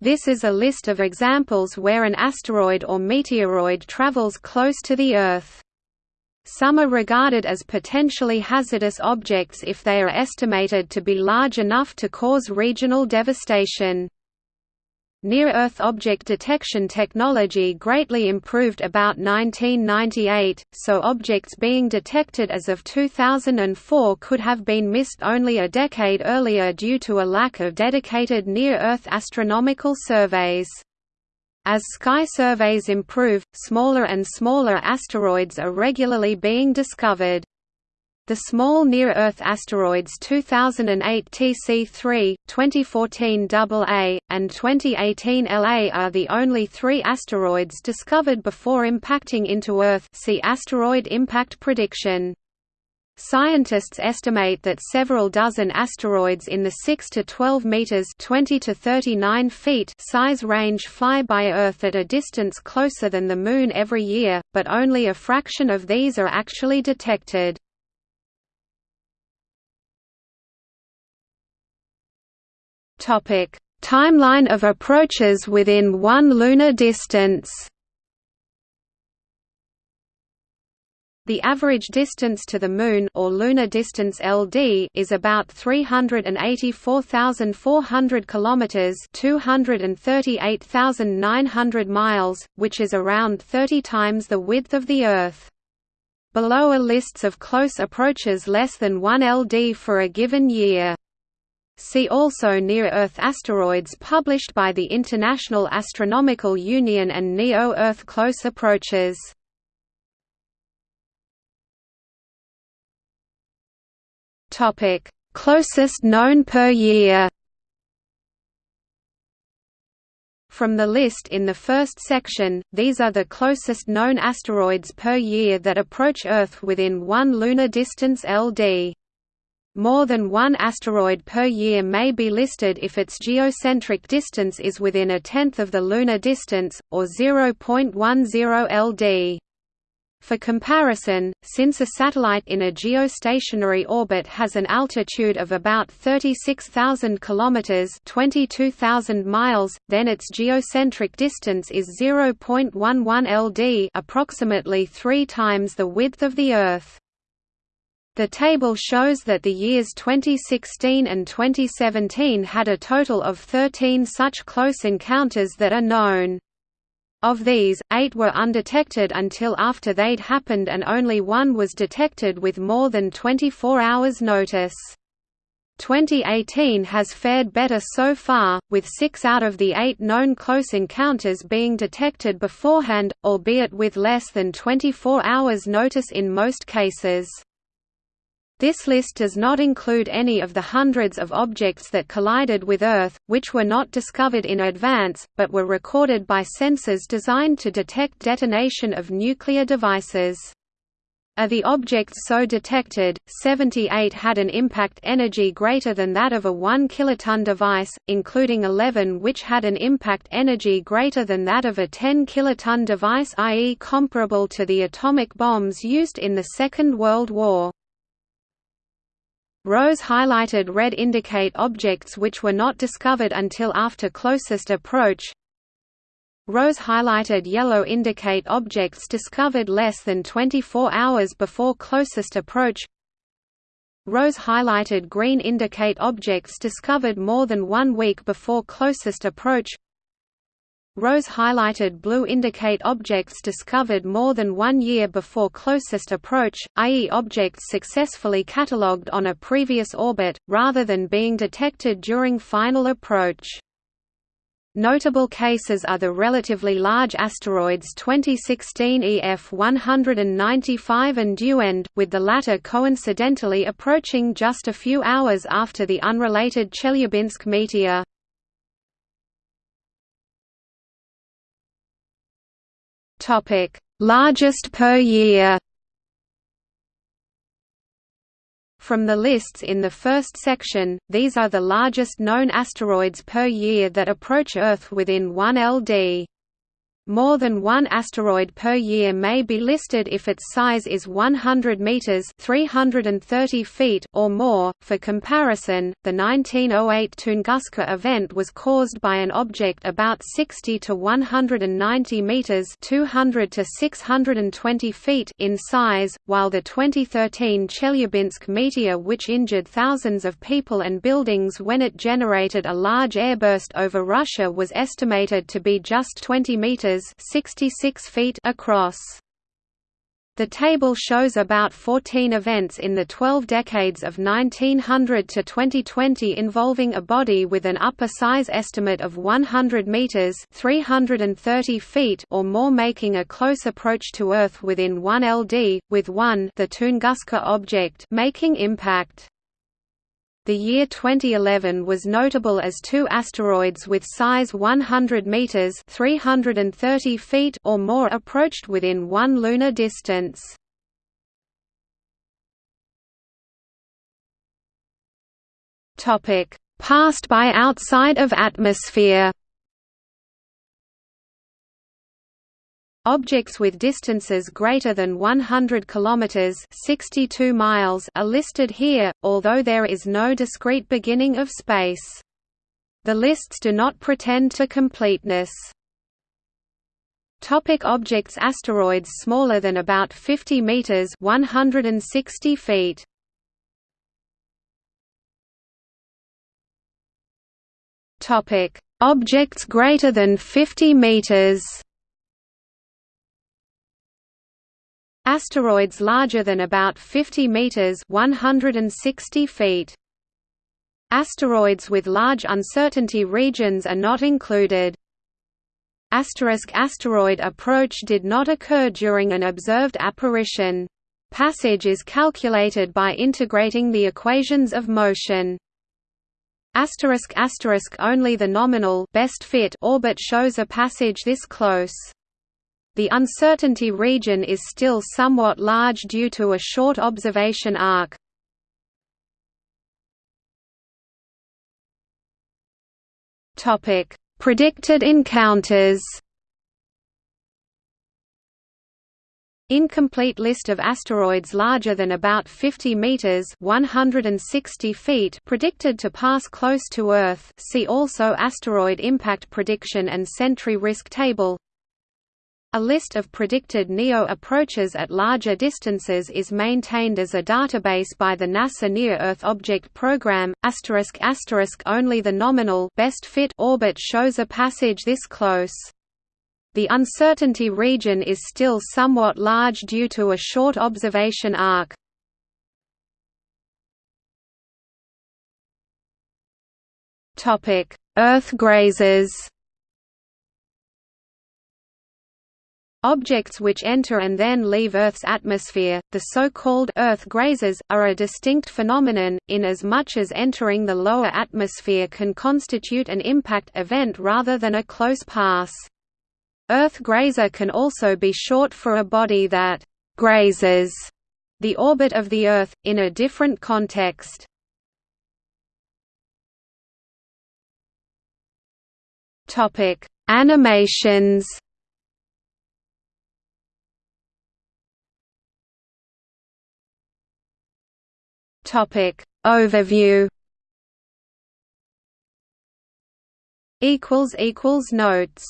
This is a list of examples where an asteroid or meteoroid travels close to the Earth. Some are regarded as potentially hazardous objects if they are estimated to be large enough to cause regional devastation. Near-Earth object detection technology greatly improved about 1998, so objects being detected as of 2004 could have been missed only a decade earlier due to a lack of dedicated near-Earth astronomical surveys. As sky surveys improve, smaller and smaller asteroids are regularly being discovered. The small near-Earth asteroids 2008 TC3, 2014 AA, and 2018 LA are the only three asteroids discovered before impacting into Earth see asteroid impact prediction. Scientists estimate that several dozen asteroids in the 6 to 12 meters (20 to 39 feet) size range fly by Earth at a distance closer than the Moon every year, but only a fraction of these are actually detected. Timeline of approaches within 1 lunar distance. The average distance to the Moon or lunar distance (LD) is about 384,400 kilometers (238,900 miles), which is around 30 times the width of the Earth. Below are lists of close approaches less than 1 LD for a given year. See also Near-Earth asteroids published by the International Astronomical Union and NEO-Earth close approaches. Topic: Closest known per year. From the list in the first section, these are the closest known asteroids per year that approach Earth within 1 lunar distance LD. More than one asteroid per year may be listed if its geocentric distance is within a tenth of the lunar distance, or 0.10 LD. For comparison, since a satellite in a geostationary orbit has an altitude of about 36,000 km (22,000 miles), then its geocentric distance is 0.11 LD, approximately 3 times the width of the Earth. The table shows that the years 2016 and 2017 had a total of 13 such close encounters that are known. Of these, eight were undetected until after they'd happened and only one was detected with more than 24 hours notice. 2018 has fared better so far, with six out of the eight known close encounters being detected beforehand, albeit with less than 24 hours notice in most cases. This list does not include any of the hundreds of objects that collided with Earth, which were not discovered in advance, but were recorded by sensors designed to detect detonation of nuclear devices. Of the objects so detected, 78 had an impact energy greater than that of a 1 kiloton device, including 11 which had an impact energy greater than that of a 10 kiloton device i.e. comparable to the atomic bombs used in the Second World War. Rows highlighted red indicate objects which were not discovered until after closest approach. Rows highlighted yellow indicate objects discovered less than 24 hours before closest approach. Rows highlighted green indicate objects discovered more than one week before closest approach. Rows highlighted blue indicate objects discovered more than one year before closest approach, i.e. objects successfully catalogued on a previous orbit, rather than being detected during final approach. Notable cases are the relatively large asteroids 2016 EF 195 and Duende, with the latter coincidentally approaching just a few hours after the unrelated Chelyabinsk meteor. Topic: Largest per year. From the lists in the first section, these are the largest known asteroids per year that approach Earth within 1 LD. More than one asteroid per year may be listed if its size is 100 meters (330 feet) or more. For comparison, the 1908 Tunguska event was caused by an object about 60 to 190 meters (200 to 620 feet) in size, while the 2013 Chelyabinsk meteor which injured thousands of people and buildings when it generated a large airburst over Russia was estimated to be just 20 meters 66 feet across. The table shows about 14 events in the 12 decades of 1900 to 2020 involving a body with an upper size estimate of 100 meters (330 feet) or more making a close approach to Earth within 1 LD, with 1 the Tunguska object making impact. The year 2011 was notable as two asteroids with size 100 meters (330 feet) or more approached within 1 lunar distance. Topic: Passed by outside of atmosphere. Objects with distances greater than 100 kilometers (62 miles) are listed here, although there is no discrete beginning of space. The lists do not pretend to completeness. Topic objects Asteroids smaller than about 50 meters (160 feet). Topic Objects greater than 50 meters. Asteroids larger than about 50 meters (160 feet). Asteroids with large uncertainty regions are not included. Asterisk asteroid approach did not occur during an observed apparition. Passage is calculated by integrating the equations of motion. Asterisk asterisk only the nominal best fit orbit shows a passage this close. The uncertainty region is still somewhat large due to a short observation arc. Topic: Predicted encounters. Incomplete list of asteroids larger than about 50 meters (160 feet) predicted to pass close to Earth. See also asteroid impact prediction and sentry risk table. A list of predicted NEO approaches at larger distances is maintained as a database by the NASA Near-Earth Object Program. Only the nominal best fit orbit shows a passage this close. The uncertainty region is still somewhat large due to a short observation arc. Earth grazers Objects which enter and then leave Earth's atmosphere, the so-called Earth grazers, are a distinct phenomenon, in as much as entering the lower atmosphere can constitute an impact event rather than a close pass. Earth grazer can also be short for a body that «grazes» the orbit of the Earth, in a different context. Animations Topic. Overview. Equals equals Notes